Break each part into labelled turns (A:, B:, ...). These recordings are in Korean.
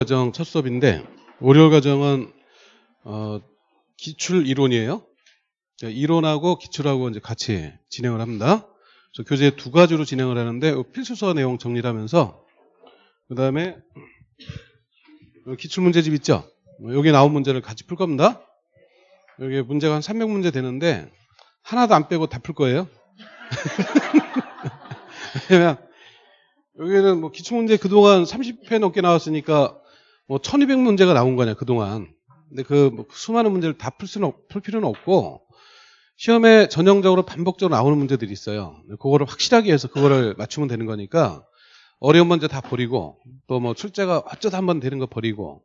A: 과정 첫 수업인데 월요일 과정은 어, 기출 이론이에요. 이론하고 기출하고 이제 같이 진행을 합니다. 그래서 교재 두 가지로 진행을 하는데 필수서 내용 정리를 하면서 그 다음에 기출 문제집 있죠. 뭐 여기 나온 문제를 같이 풀 겁니다. 여기 문제가 한 300문제 되는데 하나도 안 빼고 다 풀 거예요. 왜냐면 여기는 뭐 기출 문제 그동안 30회 넘게 나왔으니까 뭐 1200문제가 나온 거냐 그동안. 근데 그뭐 수많은 문제를 다 풀 수는 없- 풀 필요는 없고 시험에 전형적으로 반복적으로 나오는 문제들이 있어요. 그거를 확실하게 해서 그거를 맞추면 되는 거니까 어려운 문제 다 버리고 또 뭐 출제가 어쩌다 한 번 되는 거 버리고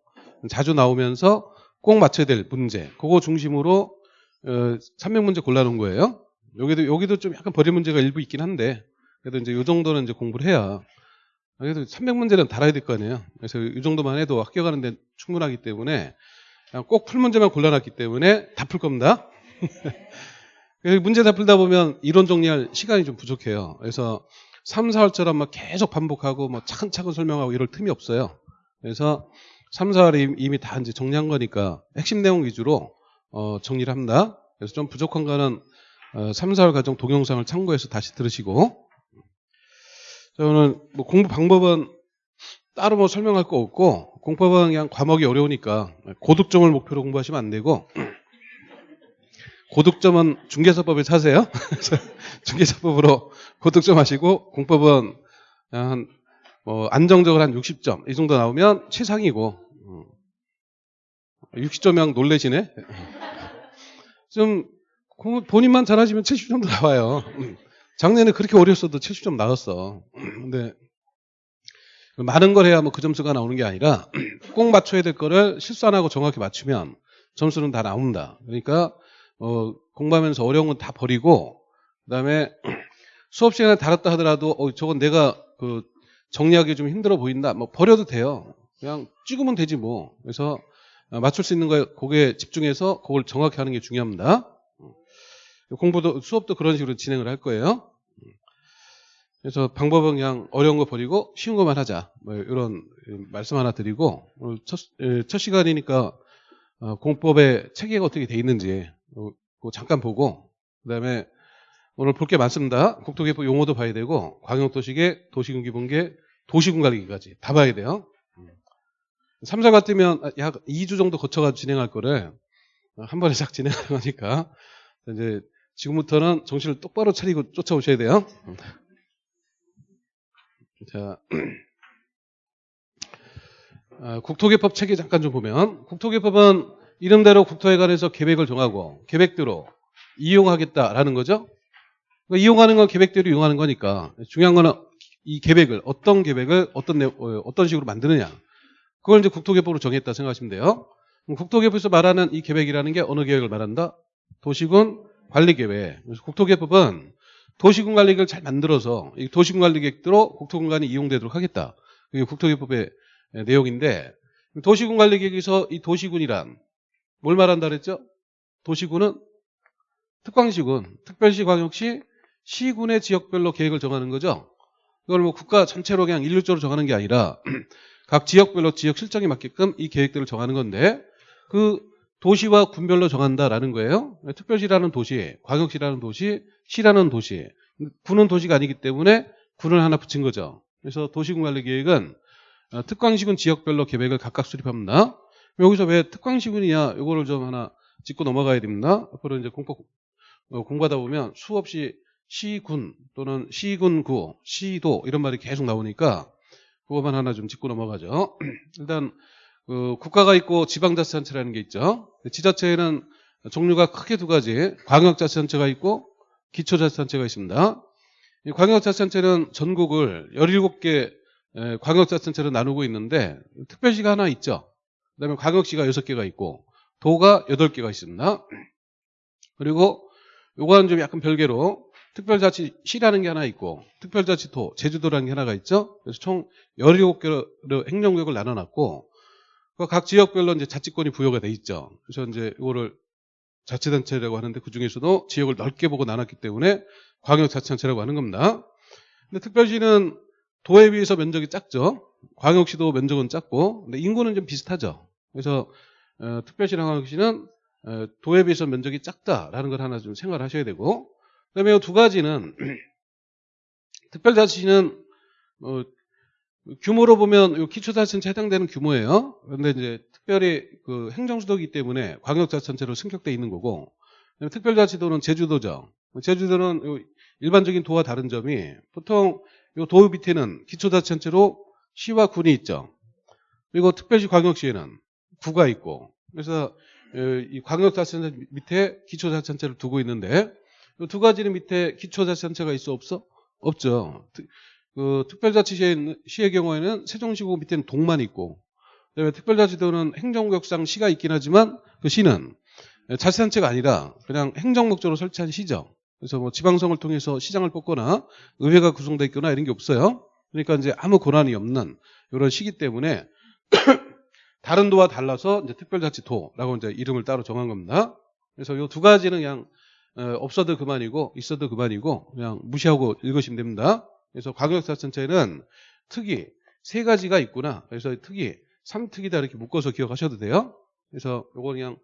A: 자주 나오면서 꼭 맞춰야 될 문제 그거 중심으로 어, 300문제 골라놓은 거예요. 여기도 여기도 좀 약간 버릴 문제가 일부 있긴 한데 그래도 이제 이 정도는 이제 공부를 해야 그래도 300문제는 달아야 될 거 아니에요. 그래서 이 정도만 해도 합격하는데 충분하기 때문에 꼭 풀 문제만 골라놨기 때문에 다 풀 겁니다. 문제 다 풀다 보면 이론 정리할 시간이 좀 부족해요. 그래서 3, 4월처럼 막 계속 반복하고 뭐 차근차근 설명하고 이럴 틈이 없어요. 그래서 3, 4월이 이미 다 이제 정리한 거니까 핵심 내용 위주로 어, 정리를 합니다. 그래서 좀 부족한 거는 어, 3, 4월 과정 동영상을 참고해서 다시 들으시고 저는 뭐 공부 방법은 따로 뭐 설명할 거 없고 공법은 그냥 과목이 어려우니까 고득점을 목표로 공부하시면 안 되고 고득점은 중개사법에 사세요. 중개사법으로 고득점 하시고 공법은 그냥 한뭐 안정적으로 한 60점 이 정도 나오면 최상이고 60점이랑 놀래시네. 좀 본인만 잘하시면 70점도 나와요. 작년에 그렇게 어렸어도 70점 나왔어. 근데 많은 걸 해야 뭐 그 점수가 나오는 게 아니라 꼭 맞춰야 될 거를 실수 안 하고 정확히 맞추면 점수는 다 나온다. 그러니까 어, 공부하면서 어려운 건 다 버리고 그다음에 수업 시간에 다뤘다 하더라도 어, 저건 내가 그 정리하기 좀 힘들어 보인다. 뭐 버려도 돼요. 그냥 찍으면 되지 뭐. 그래서 어, 맞출 수 있는 거에 거기에 집중해서 그걸 정확히 하는 게 중요합니다. 공부도 수업도 그런 식으로 진행을 할 거예요. 그래서 방법은 그냥 어려운 거 버리고 쉬운 것만 하자. 뭐 이런 말씀 하나 드리고 오늘 첫, 에, 첫 시간이니까 어, 공법의 체계가 어떻게 돼 있는지 잠깐 보고 그다음에 오늘 볼 게 많습니다. 국토개법 용어도 봐야 되고 광역도시계, 도시군기본계, 도시군관리계까지 다 봐야 돼요. 3, 4 같으면 약 2주 정도 거쳐가지고 진행할 거를 한 번에 싹 진행하는 거니까 이제 지금부터는 정신을 똑바로 차리고 쫓아오셔야 돼요. 자, 아, 국토개법 체계 잠깐 좀 보면 국토개법은 이름대로 국토에 관해서 계획을 정하고 계획대로 이용하겠다라는 거죠. 그러니까 이용하는 건 계획대로 이용하는 거니까 중요한 거는 이 계획을 어떤 계획을 어떤 내- 어, 어떤 식으로 만드느냐 그걸 이제 국토개법으로 정했다 생각하시면 돼요. 국토개법에서 말하는 이 계획이라는 게 어느 계획을 말한다? 도시군 관리계획. 국토개법은 도시군 관리계획을 잘 만들어서 이 도시군 관리계획대로 국토공간이 이용되도록 하겠다. 그게 국토개법의 내용인데 도시군 관리계획에서 이 도시군이란 뭘 말한다 그랬죠? 도시군은 특광시군, 특별시, 광역시, 시군의 지역별로 계획을 정하는 거죠. 이걸 뭐 국가 전체로 그냥 일률적으로 정하는 게 아니라 각 지역별로 지역 실정에 맞게끔 이 계획들을 정하는 건데 그 도시와 군별로 정한다라는 거예요. 특별시라는 도시, 광역시라는 도시, 시라는 도시. 군은 도시가 아니기 때문에 군을 하나 붙인 거죠. 그래서 도시군 관리 계획은 어, 특광시군 지역별로 계획을 각각 수립합니다. 여기서 왜 특광시군이냐 이거를 좀 하나 짚고 넘어가야 됩니다. 앞으로 이제 공부 어, 공부하다 보면 수없이 시군 또는 시군구, 시도 이런 말이 계속 나오니까 그것만 하나 좀 짚고 넘어가죠. 일단 그 국가가 있고 지방자치단체라는 게 있죠. 지자체에는 종류가 크게 두 가지, 광역자치단체가 있고 기초자치단체가 있습니다. 이 광역자치단체는 전국을 17개 에, 광역자치단체로 나누고 있는데 특별시가 하나 있죠. 그 다음에 광역시가 6개가 있고 도가 8개가 있습니다. 그리고 요거는 좀 약간 별개로 특별자치시라는 게 하나 있고 특별자치도 제주도라는 게 하나가 있죠. 그래서 총 17개로 행정구역을 나눠놨고 그 각 지역별로 이제 자치권이 부여가 돼 있죠. 그래서 이제 이거를 자치단체라고 하는데 그 중에서도 지역을 넓게 보고 나눴기 때문에 광역자치단체라고 하는 겁니다. 근데 특별시는 도에 비해서 면적이 작죠. 광역시도 면적은 작고 근데 인구는 좀 비슷하죠. 그래서 어, 특별시랑 광역시는 어, 도에 비해서 면적이 작다라는 걸 하나 좀 생각을 하셔야 되고 그다음에 이두 가지는 특별자치는 어, 규모로 보면 요 기초자치단체 해당되는 규모예요. 그런데 이제 특별히 그 행정수도이기 때문에 광역자치단체로 승격돼 있는 거고 특별자치도는 제주도죠. 제주도는 요 일반적인 도와 다른 점이 보통 요도 밑에는 기초자치단체로 시와 군이 있죠. 그리고 특별시 광역시에는 구가 있고 그래서 에, 이 광역자치단체 밑에 기초자치단체를 두고 있는데 이 두 가지는 밑에 기초자치단체가 있어 없어? 없죠. 특- 그 특별자치시의 시의 경우에는 세종시고 밑에는 동만 있고 그다음에 특별자치도는 행정구역상 시가 있긴 하지만 그 시는 자치단체가 아니라 그냥 행정 목적으로 설치한 시죠. 그래서 뭐 지방성을 통해서 시장을 뽑거나 의회가 구성돼 있거나 이런 게 없어요. 그러니까 이제 아무 권한이 없는 이런 시기 때문에 다른 도와 달라서 이제 특별자치도라고 이제 이름을 따로 정한 겁니다. 그래서 이 두 가지는 그냥 어, 없어도 그만이고 있어도 그만이고 그냥 무시하고 읽으시면 됩니다. 그래서 광역자치단체는 특이 세 가지가 있구나. 그래서 특이 삼특이다 이렇게 묶어서 기억하셔도 돼요. 그래서 요거 그냥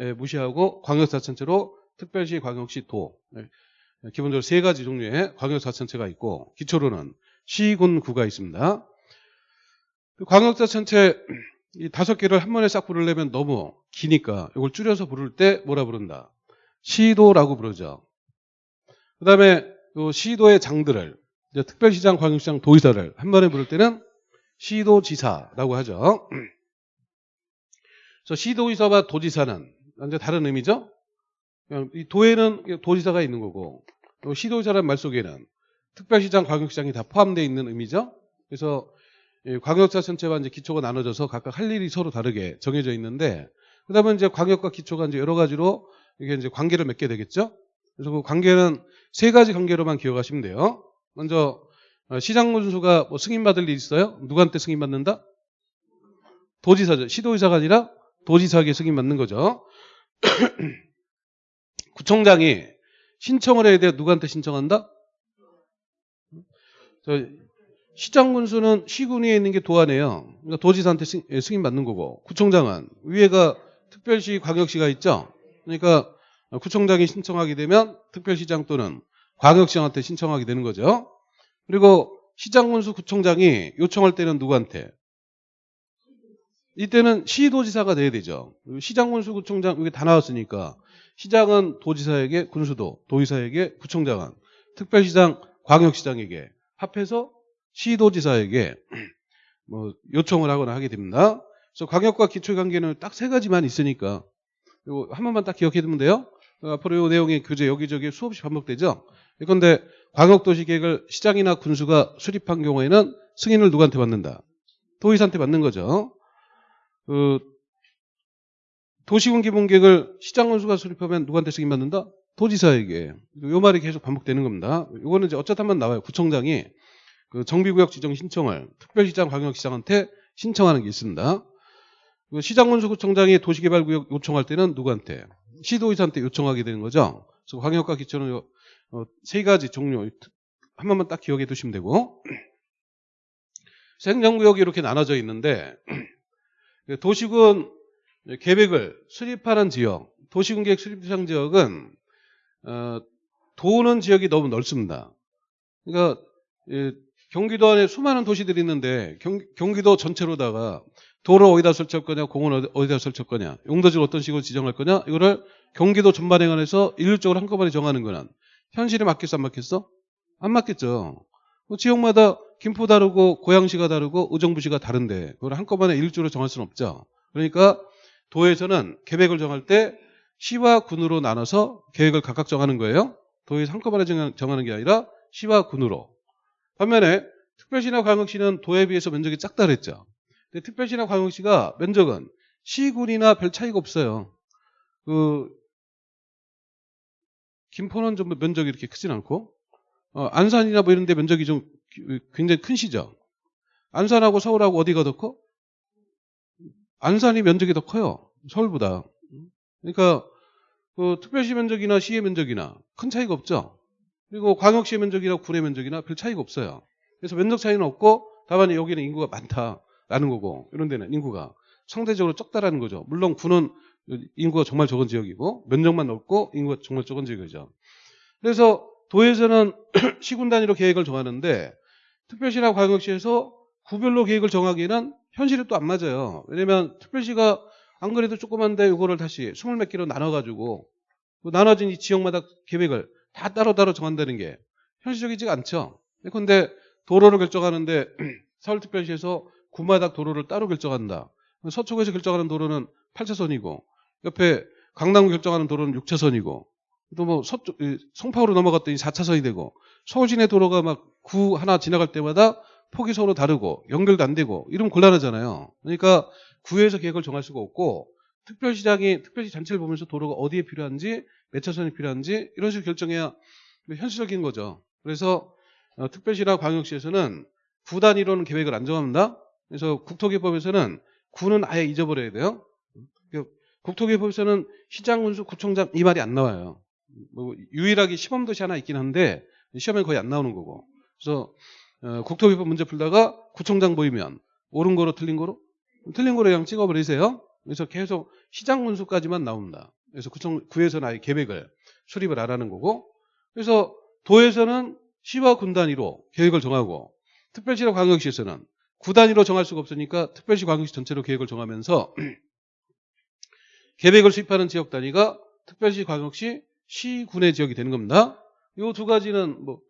A: 예, 무시하고 광역자치단체로 특별시, 광역시, 도 예, 기본적으로 세 가지 종류의 광역자치단체가 있고 기초로는 시, 군, 구가 있습니다. 그 광역자치단체 이 다섯 개를 한 번에 싹 부르려면 너무 기니까 이걸 줄여서 부를 때 뭐라 부른다? 시도라고 부르죠. 그 다음에 시도의 장들을 이제 특별시장, 광역시장, 도의사를 한 번에 부를 때는 시도지사라고 하죠. 그래서 시도의사와 도지사는 완전 다른 의미죠. 이 도에는 도지사가 있는 거고 또 시도의사라는 말 속에는 특별시장, 광역시장이 다 포함되어 있는 의미죠. 그래서 이 광역자 전체와 이제 기초가 나눠져서 각각 할 일이 서로 다르게 정해져 있는데 그다음에 이제 광역과 기초가 이제 여러 가지로 이게 이제 관계를 맺게 되겠죠. 그래서 그 관계는 세 가지 관계로만 기억하시면 돼요. 먼저 어, 시장 군수가 뭐 승인받을 일 있어요? 누구한테 승인받는다? 도지사죠. 시도의사가 아니라 도지사에게 승인받는 거죠. 구청장이 신청을 해야 돼. 누구한테 신청한다? 저 시장 군수는 시군위에 있는 게 도안이에요. 그러니까 도지사한테 승, 예, 승인받는 거고 구청장은 위에가 특별시 광역시가 있죠. 그러니까 구청장이 신청하게 되면 특별시장 또는 광역시장한테 신청하게 되는 거죠. 그리고 시장 군수 구청장이 요청할 때는 누구한테? 이때는 시도지사가 돼야 되죠. 시장 군수 구청장 이게 다 나왔으니까 시장은 도지사에게 군수도 도의사에게 구청장은 특별시장 광역시장에게 합해서 시도지사에게 뭐 요청을 하거나 하게 됩니다. 그래서 광역과 기초 관계는 딱 세 가지만 있으니까 이거 한 번만 딱 기억해 두면 돼요. 어, 앞으로 이 내용이 교재 여기저기 수없이 반복되죠. 그런데 광역도시 계획을 시장이나 군수가 수립한 경우에는 승인을 누구한테 받는다? 도의사한테 받는 거죠. 그 도시군 기본계획을 시장 군수가 수립하면 누구한테 승인 받는다? 도지사에게. 요 말이 계속 반복되는 겁니다. 이거는 이제 어쩌다만 나와요. 구청장이 그 정비구역 지정 신청을 특별시장, 광역시장한테 신청하는 게 있습니다. 그 시장군수구청장이 도시개발구역 요청할 때는 누구한테? 시도의사한테 요청하게 되는 거죠. 그래서 광역과 기초는 요, 어, 세 가지 종류 한 번만 딱 기억해 두시면 되고 행정구역이 이렇게 나눠져 있는데 그 도시군 계획을 수립하는 지역, 도시군 계획 수립 대상 지역은 어, 도는 지역이 너무 넓습니다. 그러니까 예, 경기도 안에 수많은 도시들이 있는데 경, 경기도 전체로다가 도로 어디다 설치할 거냐, 공원 어디- 어디다 설치할 거냐, 용도지를 어떤 식으로 지정할 거냐, 이거를 경기도 전반에 관해서 일률적으로 한꺼번에 정하는 거는 현실에 맞겠어, 안 맞겠어? 안 맞겠죠. 그 지역마다 김포 다르고 고양시가 다르고 의정부시가 다른데 그걸 한꺼번에 일률적으로 정할 수는 없죠. 그러니까 도에서는 계획을 정할 때 시와 군으로 나눠서 계획을 각각 정하는 거예요. 도에서 한꺼번에 정하- 정하는 게 아니라 시와 군으로. 반면에 특별시나 광역시는 도에 비해서 면적이 작다 그랬죠. 근데 특별시나 광역시가 면적은 시군이나 별 차이가 없어요. 그 김포는 좀 면적이 이렇게 크진 않고 어, 안산이나 뭐 이런 데 면적이 좀 기- 굉장히 큰 시죠. 안산하고 서울하고 어디가 더 커? 안산이 면적이 더 커요. 서울보다. 그러니까 그 특별시 면적이나 시의 면적이나 큰 차이가 없죠. 그리고 광역시의 면적이나 군의 면적이나 별 차이가 없어요. 그래서 면적 차이는 없고 다만 여기는 인구가 많다 라는 거고 이런 데는 인구가 상대적으로 적다라는 거죠. 물론 구는 인구가 정말 적은 지역이고 면적만 넓고 인구가 정말 적은 지역이죠. 그래서 도에서는 시군 단위로 계획을 정하는데 특별시나 광역시에서 구별로 계획을 정하기에는 현실이 또 안 맞아요. 왜냐면 특별시가 안 그래도 조그만데 이거를 다시 스물 몇 개로 나눠가지고 그 나눠진 이 지역마다 계획을 다 따로따로 정한다는 게 현실적이지가 않죠. 근데 도로를 결정하는데 서울특별시에서 구마다 도로를 따로 결정한다. 서초구에서 결정하는 도로는 8차선이고 옆에 강남구 결정하는 도로는 6차선이고 또 뭐 서쪽 이 송파구로 넘어갔더니 4차선이 되고 서울 시내 도로가 막 구 하나 지나갈 때마다 폭이 서로 다르고 연결도 안 되고 이러면 곤란하잖아요. 그러니까 구에서 계획을 정할 수가 없고 특별시장이 특별시 전체를 보면서 도로가 어디에 필요한지 몇 차선이 필요한지 이런 식으로 결정해야 현실적인 거죠. 그래서 어, 특별시나 광역시에서는 구 단 위로는 계획을 안 정합니다. 그래서 국토기법에서는 구는 아예 잊어버려야 돼요. 그 국토기법에서는 시장 군수 구청장 이 말이 안 나와요. 뭐 유일하게 시범도시 하나 있긴 한데 시험에 거의 안 나오는 거고. 그래서 어, 국토기법 문제 풀다가 구청장 보이면 옳은 거로 틀린 거로 틀린 거로 그냥 찍어버리세요. 그래서 계속 시장 군수까지만 나옵니다. 그래서 구청 구에서는 아예 계획을 수립을 안 하는 거고. 그래서 도에서는 시와 군 단위로 계획을 정하고 특별시나 광역시에서는 구 단위로 정할 수가 없으니까 특별시 광역시 전체로 계획을 정하면서 계획을 수립하는 지역 단위가 특별시 광역시 시군의 지역이 되는 겁니다. 이 두 가지는 뭐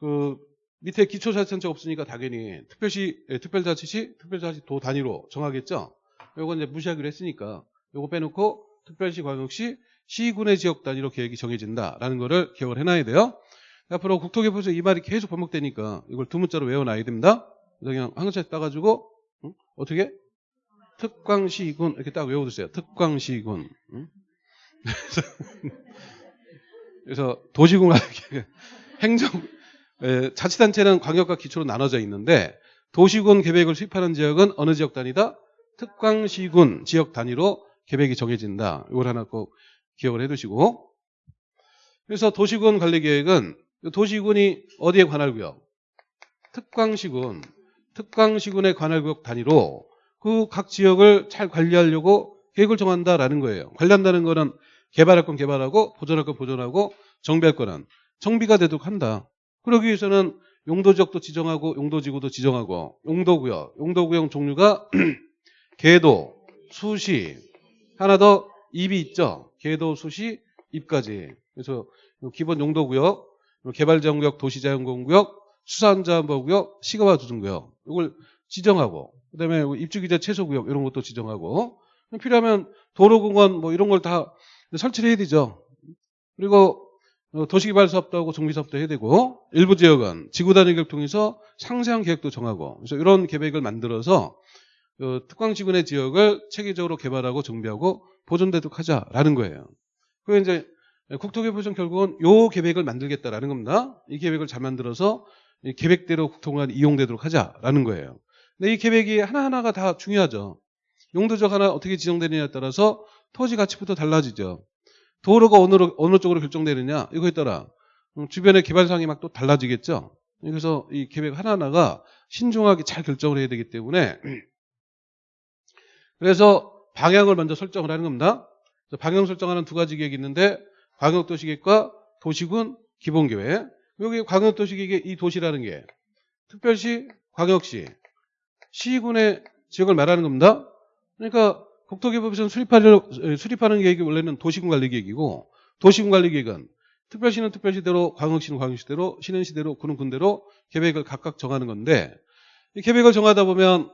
A: 그 밑에 기초자치단체가 없으니까 당연히 특별시 예, 특별자치시 특별자치 도 단위로 정하겠죠. 요거 이제 무시하기로 했으니까 요거 빼놓고 특별시 광역시 시군의 지역 단위로 계획이 정해진다라는 거를 기억을 해놔야 돼요. 앞으로 국토개포에서 이 말이 계속 반복되니까 이걸 두 문자로 외워놔야 됩니다. 그래서 그냥 한 글자 따가지고 응? 어떻게 특광시군 이렇게 딱 외워두세요. 특광시군. 응? 그래서 도시군 행정 에, 자치단체는 광역과 기초로 나눠져 있는데 도시군 계획을 수립하는 지역은 어느 지역 단위다? 특광시군 지역 단위로 계획이 정해진다. 이걸 하나 꼭 기억을 해두시고 그래서 도시군 관리 계획은 도시군이 어디에 관할 구역? 특광시군, 특광시군의 관할 구역 단위로 그 각 지역을 잘 관리하려고 계획을 정한다라는 거예요. 관리한다는 거는 개발할 건 개발하고 보존할 건 보존하고 정비할 거는 정비가 되도록 한다. 그러기 위해서는 용도 지역도 지정하고 용도 지구도 지정하고 용도구역, 용도구역 종류가 계도, 수시, 하나 더 입이 있죠. 계도, 수시, 입까지. 그래서 기본 용도구역, 개발자원구역, 도시자연공구역, 수산자원구역, 시가화조정구역 이걸 지정하고 그다음에 입주기자 최소구역 이런 것도 지정하고 필요하면 도로공원 뭐 이런 걸 다 설치를 해야 되죠. 그리고 어, 도시개발 사업도 하고 정비 사업도 해야 되고 일부 지역은 지구 단위 계획 통해서 상세한 계획도 정하고 그래서 이런 계획을 만들어서 어, 특광지구의 지역을 체계적으로 개발하고 정비하고 보존되도록 하자라는 거예요. 그 이제 국토개발청 결국은 요 계획을 만들겠다라는 겁니다. 이 계획을 잘 만들어서 이 계획대로 국토공간 이용되도록 하자라는 거예요. 근데 이 계획이 하나하나가 다 중요하죠. 용도적 하나 어떻게 지정되느냐에 따라서 토지 가치부터 달라지죠. 도로가 어느, 어느 쪽으로 결정되느냐 이거에 따라 주변의 개발상이 막 또 달라지겠죠. 그래서 이 계획 하나하나가 신중하게 잘 결정을 해야 되기 때문에 그래서 방향을 먼저 설정을 하는 겁니다. 방향 설정하는 두 가지 계획이 있는데 광역도시계획과 도시군 기본계획. 여기 광역도시계획의 이 도시라는 게 특별시, 광역시, 시군의 지역을 말하는 겁니다. 그러니까 국토개발에서는 수립하는, 수립하는 계획이 원래는 도시군 관리 계획이고 도시군 관리 계획은 특별시는 특별시대로, 광역시는 광역시대로, 시는 시대로, 군은 군대로 계획을 각각 정하는 건데 이 계획을 정하다 보면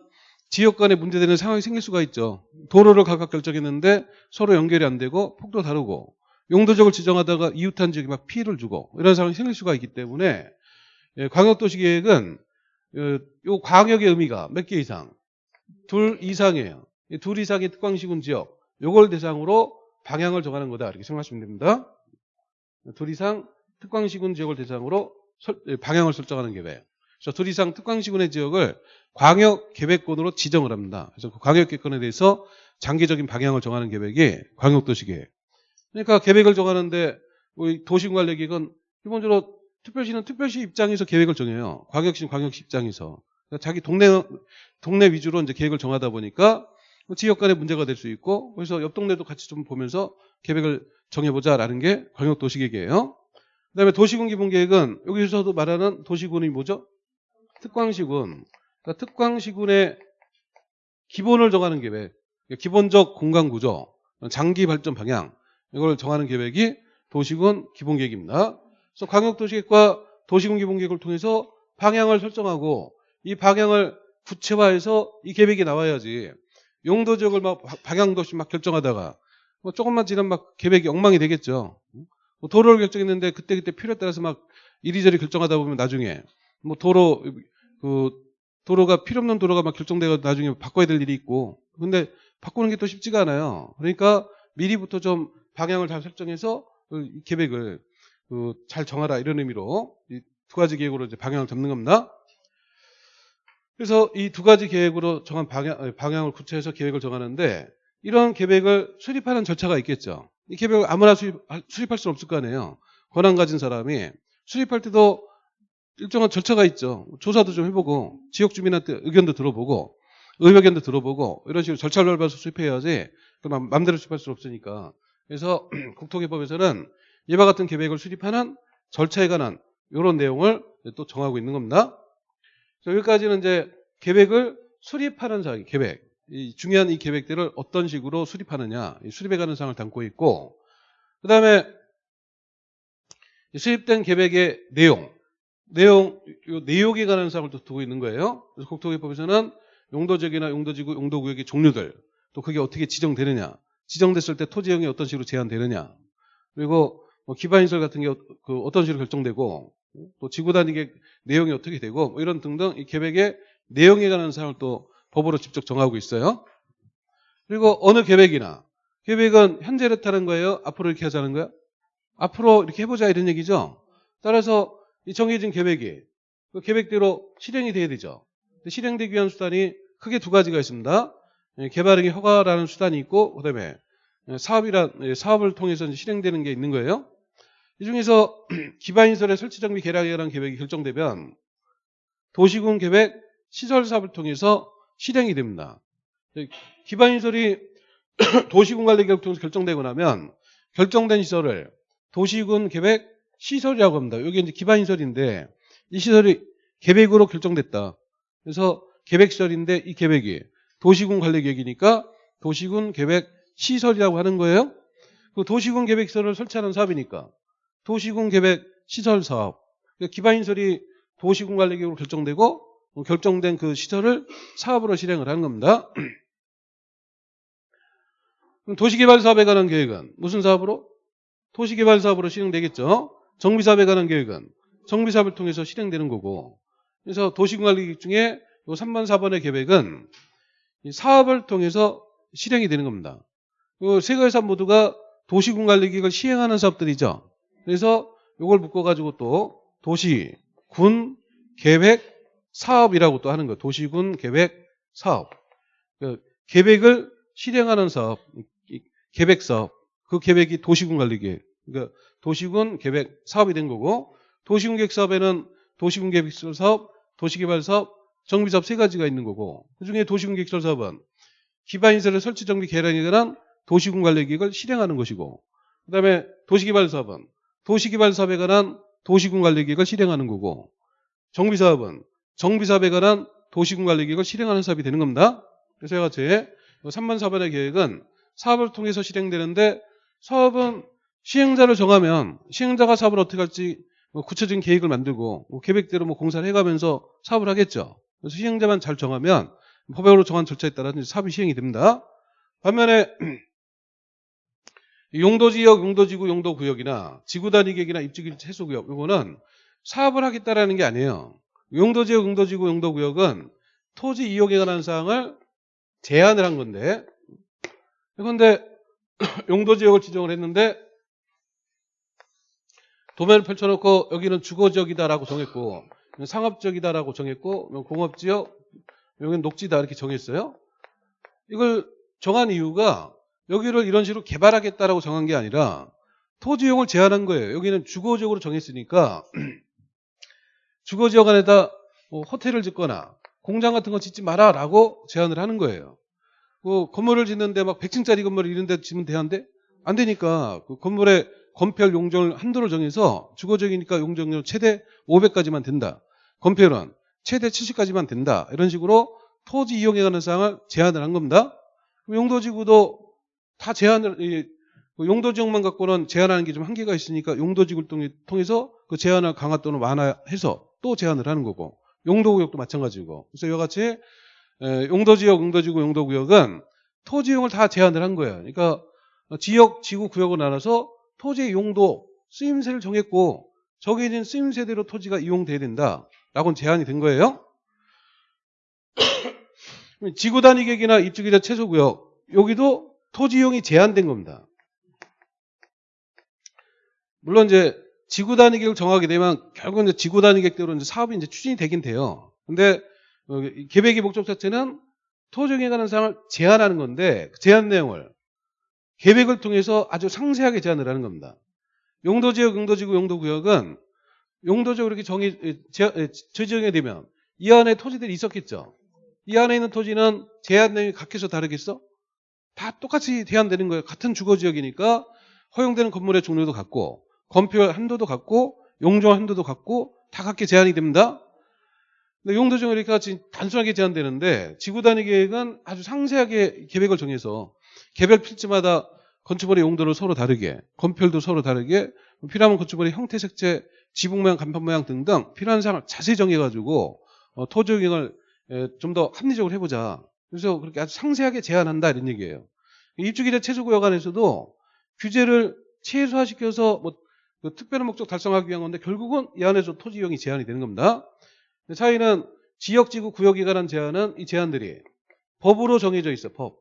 A: 지역 간에 문제되는 상황이 생길 수가 있죠. 도로를 각각 결정했는데 서로 연결이 안 되고 폭도 다르고 용도적을 지정하다가 이웃한 지역에 막 피해를 주고 이런 상황이 생길 수가 있기 때문에 예, 광역도시계획은 어, 요 광역의 의미가 몇 개 이상? 둘 이상이에요. 둘 이상의 특광시군 지역 요걸 대상으로 방향을 정하는 거다 이렇게 생각하시면 됩니다. 둘 이상 특광시군 지역을 대상으로 설- 예, 방향을 설정하는 계획. 그래서 둘 이상 특광시군의 지역을 광역 계획권으로 지정을 합니다. 그래서 그 광역 계획권에 대해서 장기적인 방향을 정하는 계획이 광역도시계획. 그러니까 계획을 정하는데 우리 도시관리계획은 기본적으로 특별시는 특별시 입장에서 계획을 정해요. 광역시는 광역시 입장에서. 그러니까 자기 동네 동네 위주로 이제 계획을 정하다 보니까 뭐 지역 간의 문제가 될 수 있고 그래서 옆 동네도 같이 좀 보면서 계획을 정해보자라는 게 광역도시계획이에요. 그다음에 도시군 기본계획은 여기서도 말하는 도시군이 뭐죠? 특광시군. 그러니까 특광시군의 기본을 정하는 계획, 기본적 공간 구조, 장기 발전 방향 이걸 정하는 계획이 도시군 기본계획입니다. 그래서 광역도시계획과 도시군 기본계획을 통해서 방향을 설정하고 이 방향을 구체화해서 이 계획이 나와야지 용도 지역을 막 방향도 없이 막 결정하다가 뭐 조금만 지나면 막 계획이 엉망이 되겠죠. 뭐 도로를 결정했는데 그때그때 필요에 따라서 막 이리저리 결정하다 보면 나중에 뭐 도로 그 도로가 필요 없는 도로가 막 결정되고 나중에 바꿔야 될 일이 있고 근데 바꾸는 게 또 쉽지가 않아요. 그러니까 미리부터 좀 방향을 잘 설정해서 그 계획을 그잘 정하라 이런 의미로 이두 가지 계획으로 이제 방향을 잡는 겁니다. 그래서 이 두 가지 계획으로 정한 방향, 아니, 방향을 구체해서 계획을 정하는데 이런 계획을 수립하는 절차가 있겠죠. 이 계획을 아무나 수립, 수립할 수는 없을 거 아니에요. 권한 가진 사람이 수립할 때도 일정한 절차가 있죠. 조사도 좀 해보고 지역 주민한테 의견도 들어보고 의견도 들어보고 이런 식으로 절차를 밟아서 수립해야지 그만 마음대로 수립할 수 없으니까 그래서 국토개법에서는 이와 같은 계획을 수립하는 절차에 관한 이런 내용을 또 정하고 있는 겁니다. 여기까지는 이제 계획을 수립하는 사항, 계획. 이 중요한 이 계획들을 어떤 식으로 수립하느냐, 이 수립에 관한 사항을 담고 있고, 그 다음에 수립된 계획의 내용, 내용, 요 내용에 관한 사항을 또 두고 있는 거예요. 그래서 국토개법에서는 용도지역이나 용도지구, 용도구역의 종류들, 또 그게 어떻게 지정되느냐, 지정됐을 때 토지형이 어떤 식으로 제한되느냐, 그리고 뭐 기반시설 같은 게 그 어떤 식으로 결정되고, 또 지구 단위계 내용이 어떻게 되고, 뭐 이런 등등 이 계획의 내용에 관한 사항을 또 법으로 직접 정하고 있어요. 그리고 어느 계획이나 계획은 현재 이렇다는 거예요? 앞으로 이렇게 하자는 거예요? 앞으로 이렇게 해보자 이런 얘기죠. 따라서 이 정해진 계획이 그 계획대로 실행이 돼야 되죠. 실행되기 위한 수단이 크게 두 가지가 있습니다. 예, 개발행위 허가라는 수단이 있고 그다음에 사업이란 예, 사업을 통해서 실행되는 게 있는 거예요. 이 중에서 기반시설의 설치 정비 개량이라는 계획이 결정되면 도시군 계획 시설 사업을 통해서 실행이 됩니다. 기반시설이 도시군 관리 계획 통해서 결정되고 나면 결정된 시설을 도시군 계획 시설이라고 합니다. 여기 이제 기반시설인데 이 시설이 계획으로 결정됐다. 그래서 계획시설인데 이 계획이 도시군 관리 계획이니까 도시군 계획 시설이라고 하는 거예요. 그 도시군 계획 시설을 설치하는 사업이니까 도시군 계획 시설 사업. 그러니까 기반시설이 도시군 관리 계획으로 결정되고 결정된 그 시설을 사업으로 실행을 하는 겁니다. 도시개발 사업에 관한 계획은 무슨 사업으로? 도시개발 사업으로 실행되겠죠. 정비사업에 관한 계획은 정비사업을 통해서 실행되는 거고 그래서 도시관리 계획 중에 요 3번, 4번의 계획은 사업을 통해서 실행이 되는 겁니다. 세 가지 사업 모두가 도시군 관리 계획을 시행하는 사업들이죠. 그래서 이걸 묶어가지고 또 도시, 군, 계획, 사업이라고 또 하는 거예요. 도시군, 계획, 사업. 그 계획을 실행하는 사업, 계획 사업. 그 계획이 도시군 관리 계획. 그러니까 도시군 계획 사업이 된 거고 도시군 계획 사업에는 도시군 계획 사업, 도시개발 사업, 정비 사업 세 가지가 있는 거고 그중에 도시군 계획 사업은 기반시설의 설치 정비 개량에 관한 도시군 관리 계획을 실행하는 것이고 그 다음에 도시개발 사업은 도시개발 사업에 관한 도시군 관리 계획을 실행하는 거고 정비 사업은 정비 사업에 관한 도시군 관리 계획을 실행하는 사업이 되는 겁니다. 그래서 제가 제 3번 4번의 계획은 사업을 통해서 실행되는데 사업은 시행자를 정하면 시행자가 사업을 어떻게 할지 뭐 구체적인 계획을 만들고 뭐 계획대로 뭐 공사를 해가면서 사업을 하겠죠. 그래서 시행자만 잘 정하면 법적으로 정한 절차에 따라 사업이 시행이 됩니다. 반면에 용도지역, 용도지구, 용도구역이나 지구단위 계획이나 입지기지 해소구역 이거는 사업을 하겠다라는 게 아니에요. 용도지역, 용도지구, 용도구역은 토지 이용에 관한 사항을 제한을 한 건데 그런데 용도지역을 지정을 했는데 도면을 펼쳐놓고 여기는 주거지역이다라고 정했고 상업지역이다라고 정했고 공업지역 여기는 녹지다 이렇게 정했어요. 이걸 정한 이유가 여기를 이런 식으로 개발하겠다라고 정한 게 아니라 토지 이용을 제한한 거예요. 여기는 주거지역으로 정했으니까 주거지역 안에다 뭐 호텔을 짓거나 공장 같은 거 짓지 마라라고 제안을 하는 거예요. 그 건물을 짓는데 막 100층짜리 건물 이런 데 짓면 되는데 안 되니까 그 건물의 건폐율 용적률 한도를 정해서 주거적이니까 용적률 최대 500까지만 된다. 건폐율은 최대 70까지만 된다. 이런 식으로 토지 이용에 관한 사항을 제안을 한 겁니다. 용도지구도 다 제안을 이, 그 용도지역만 갖고는 제한하는 게 좀 한계가 있으니까 용도지구를 통해- 통해서 그 제한을 강화 또는 완화해서 또 제한을 하는 거고 용도구역도 마찬가지고 그래서 이와 같이 에, 용도지역, 용도지구, 용도구역은 토지용을 다 제한을 한 거예요. 그러니까 지역, 지구, 구역을 나눠서 토지의 용도, 쓰임새를 정했고 정해진 쓰임새대로 토지가 이용돼야 된다 라고 제한이 된 거예요. 지구 단위 계획이나 입주기자 최소구역 여기도 토지 이용이 제한된 겁니다. 물론 이제 지구 단위 계획을 정하게 되면 결국은 이제 지구 단위 계획대로 이제 사업이 이제 추진이 되긴 돼요. 근데 어, 이 계획의 목적 자체는 토지용에 관한 사항을 제한하는 건데 그 제한 내용을 계획을 통해서 아주 상세하게 제한을 하는 겁니다. 용도지역, 용도지구, 용도구역은 용도적으로 이렇게 제- 제정이 되면 이 안에 토지들이 있었겠죠. 이 안에 있는 토지는 제한 내용이 각해서 다르겠어? 다 똑같이 제한되는 거예요. 같은 주거지역이니까 허용되는 건물의 종류도 같고 건폐율 한도도 같고 용적 한도도 같고 다 같게 제한이 됩니다. 근데 용도적으로 이렇게 같이 단순하게 제한되는데 지구 단위 계획은 아주 상세하게 계획을 정해서 개별 필지마다 건축물의 용도를 서로 다르게 건폐율도 서로 다르게 필요하면 건축물의 형태, 색채, 지붕 모양, 간판 모양 등등 필요한 사항을 자세히 정해가지고 어, 토지 용을 좀 더 합리적으로 해보자. 그래서 그렇게 아주 상세하게 제한한다 이런 얘기예요. 입주기자 최소구역 안에서도 규제를 최소화시켜서 뭐 그 특별한 목적 달성하기 위한 건데 결국은 이 안에서 토지 이용이 제한이 되는 겁니다. 차이는 지역, 지구, 구역에 관한 제한은 이 제한들이 법으로 정해져 있어. 법.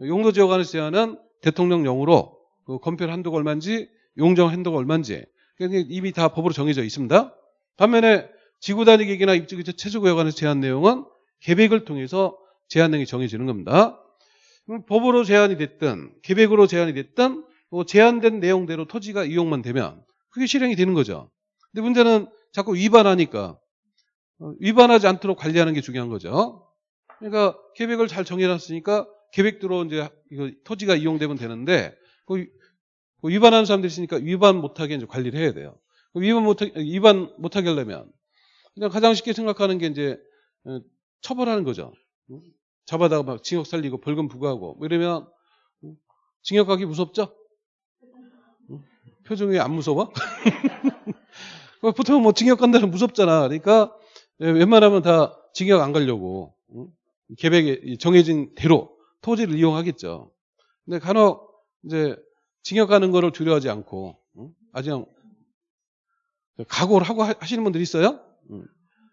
A: 용도 지역 안에서 제한은 대통령령으로 그 건폐율 한도가 얼마인지 용적 한도가 얼마인지 이미 다 법으로 정해져 있습니다. 반면에 지구 단위 계획이나 입주기자 최소구역 안에서 제한 내용은 계획을 통해서 제한 내용이 정해지는 겁니다. 법으로 제한이 됐든 계획으로 제한이 됐든 뭐 제한된 내용대로 토지가 이용만 되면 그게 실행이 되는 거죠. 근데 문제는 자꾸 위반하니까 어, 위반하지 않도록 관리하는 게 중요한 거죠. 그러니까 계획을 잘 정해놨으니까 계획대로 이제 토지가 이용되면 되는데 그그 위반하는 사람들이 있으니까 위반 못하게 이제 관리를 해야 돼요. 그 위반 못하 위반 못하게 하려면 그냥 가장 쉽게 생각하는 게 이제 어, 처벌하는 거죠. 응? 잡아다가 막 징역 살리고 벌금 부과하고 뭐 이러면 응? 징역 가기 무섭죠? 응? 표정이 안 무서워? 보통 뭐 징역 간다는 무섭잖아. 그러니까 예, 웬만하면 다 징역 안 가려고 응? 계획에 정해진 대로 토지를 이용하겠죠. 근데 간혹 이제 징역 가는 거를 두려워하지 않고 그냥 각오를 하고 하- 하시는 분들이 있어요. 응.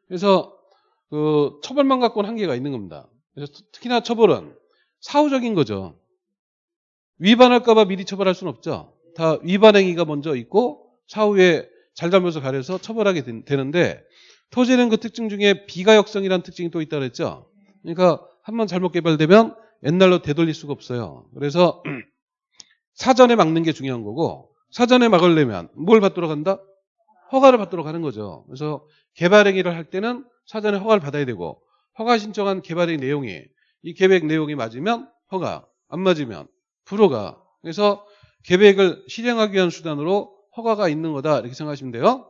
A: 그래서 그 처벌만 갖고는 한계가 있는 겁니다. 그래서 특히나 처벌은 사후적인 거죠. 위반할까봐 미리 처벌할 수는 없죠. 다 위반 행위가 먼저 있고 사후에 잘잘못을 가려서 처벌하게 된- 되는데 토지는 그 특징 중에 비가역성이라는 특징이 또 있다 그랬죠. 그러니까 한번 잘못 개발되면 옛날로 되돌릴 수가 없어요. 그래서 사전에 막는 게 중요한 거고 사전에 막으려면 뭘 받도록 한다? 허가를 받도록 하는 거죠. 그래서 개발 행위를 할 때는 사전에 허가를 받아야 되고 허가 신청한 개발의 내용이 이 계획 내용이 맞으면 허가, 안 맞으면 불허가. 그래서 계획을 실행하기 위한 수단으로 허가가 있는 거다 이렇게 생각하시면 돼요.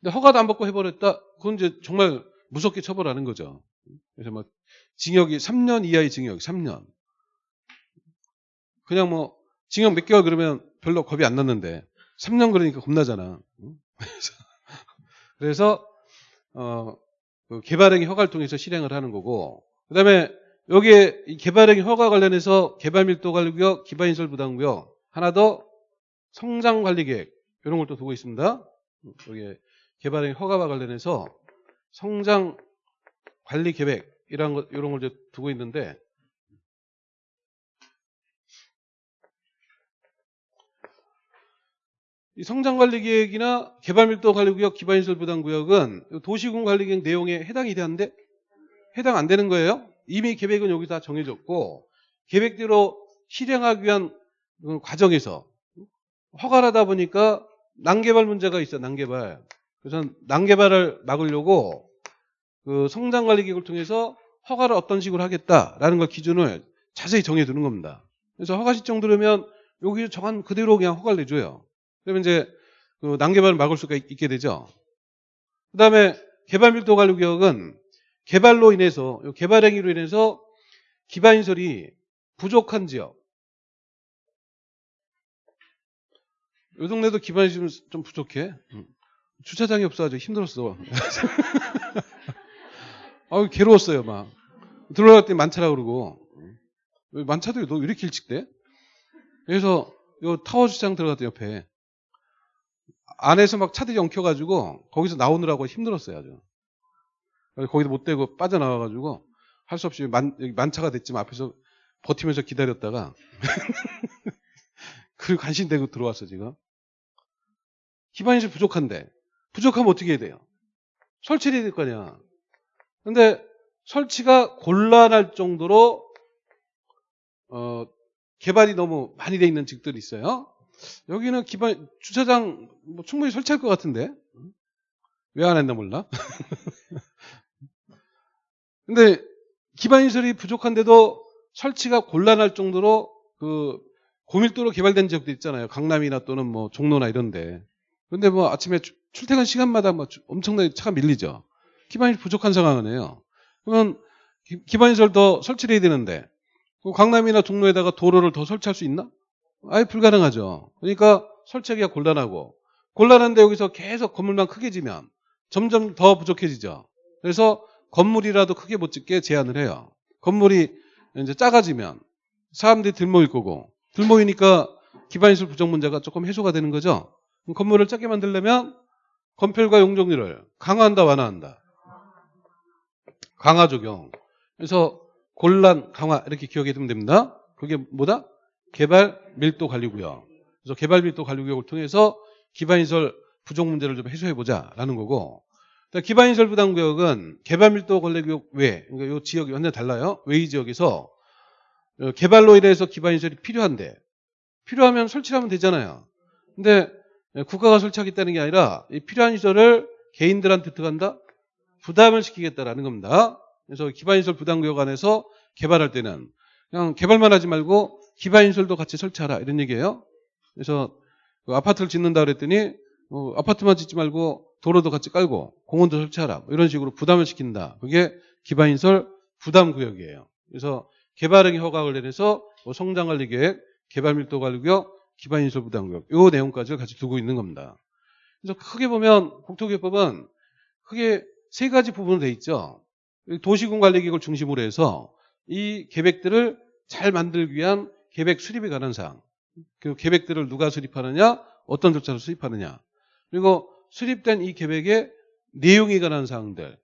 A: 근데 허가도 안 받고 해버렸다. 그건 이제 정말 무섭게 처벌하는 거죠. 그래서 뭐 징역이 3년 이하의 징역, 3년. 그냥 뭐 징역 몇 개월 그러면 별로 겁이 안 났는데 3년 그러니까 겁나잖아. 응? 그래서, 그래서 어, 그 개발행위 허가를 통해서 실행을 하는 거고 그다음에 여기에 이 개발행위 허가 관련해서 개발밀도관리구역, 기반인설부담구역 하나 더 성장관리계획 이런 걸 또 두고 있습니다. 여기 개발행위 허가와 관련해서 성장관리계획 이런 걸 이제 두고 있는데 이 성장관리계획이나 개발밀도관리구역, 기반인설부담구역은 도시군관리계획 내용에 해당이 되는데 해당 안 되는 거예요. 이미 계획은 여기 다 정해졌고 계획대로 실행하기 위한 그 과정에서 허가를 하다 보니까 난개발 문제가 있어 난개발. 그래서 난개발을 막으려고 그 성장관리계획을 통해서 허가를 어떤 식으로 하겠다라는 걸 기준을 자세히 정해두는 겁니다. 그래서 허가 신청 들으면 여기 정한 그대로 그냥 허가를 내줘요. 그러면 이제 그 난개발을 막을 수가 있- 있게 되죠. 그 다음에 개발 밀도 관리 구역은 개발로 인해서 요 개발 행위로 인해서 기반시설이 부족한 지역. 요 동네도 기반시설 좀 부족해. 음. 주차장이 없어가지고 힘들었어. 아우 괴로웠어요 막. 들어갈 때 만차라 그러고 왜 만차도 너 왜 이렇게 일찍 돼? 그래서 요 타워 주차장 들어갔더 옆에 안에서 막 차들이 엉켜가지고 거기서 나오느라고 힘들었어요 아주. 거기도 못 대고 빠져나와가지고 할 수 없이 만, 만차가 됐지만 앞에서 버티면서 기다렸다가 그리고 간신대고 들어왔어 지금. 기반시설 부족한데 부족하면 어떻게 해야 돼요? 설치를 해야 될거 아니야. 근데 설치가 곤란할 정도로 어, 개발이 너무 많이 돼 있는 직들이 있어요. 여기는 기반 주차장 뭐 충분히 설치할 것 같은데 왜 안 했나 몰라. 근데 기반 시설이 부족한데도 설치가 곤란할 정도로 그 고밀도로 개발된 지역도 있잖아요. 강남이나 또는 뭐 종로나 이런데. 근데 뭐 아침에 주- 출퇴근 시간마다 뭐 주- 엄청나게 차가 밀리죠. 기반이 부족한 상황이네요. 그러면 기- 기반시설 더 설치를 해야 되는데 그 강남이나 종로에다가 도로를 더 설치할 수 있나? 아예 불가능하죠. 그러니까 설치하기가 곤란하고 곤란한데 여기서 계속 건물만 크게 지면 점점 더 부족해지죠. 그래서 건물이라도 크게 못 짓게 제한을 해요. 건물이 이제 작아지면 사람들이 들 모일 거고 들 모이니까 기반시설 부족 문제가 조금 해소가 되는 거죠. 건물을 작게 만들려면 건폐율과 용적률을 강화한다 완화한다. 강화 적용. 그래서 곤란 강화 이렇게 기억해 두면 됩니다. 그게 뭐다? 개발 밀도 관리구역. 그래서 개발 밀도 관리구역을 통해서 기반시설 부족 문제를 좀 해소해 보자라는 거고. 기반시설 부담구역은 개발 밀도 관리구역 외, 그러니까 이 지역이 완전 달라요. 외의 지역에서 어, 개발로 인해서 기반시설이 필요한데 필요하면 설치하면 되잖아요. 근데 국가가 설치하겠다는 게 아니라 이 필요한 시설을 개인들한테 들어간다? 부담을 시키겠다라는 겁니다. 그래서 기반시설 부담구역 안에서 개발할 때는 그냥 개발만 하지 말고 기반시설도 같이 설치하라 이런 얘기예요. 그래서 그 아파트를 짓는다 그랬더니 어, 아파트만 짓지 말고 도로도 같이 깔고 공원도 설치하라 뭐 이런 식으로 부담을 시킨다. 그게 기반시설 부담구역이에요. 그래서 개발행위 허가를 내려서 뭐 성장관리 계획, 개발밀도관리구역, 기반시설 부담구역 이 내용까지를 같이 두고 있는 겁니다. 그래서 크게 보면 국토개법은 크게 세 가지 부분으로 돼 있죠. 도시군 관리 계획을 중심으로 해서 이 계획들을 잘 만들기 위한 계획 수립에 관한 사항. 그 계획들을 누가 수립하느냐, 어떤 절차로 수립하느냐. 그리고 수립된 이 계획의 내용에 관한 사항들.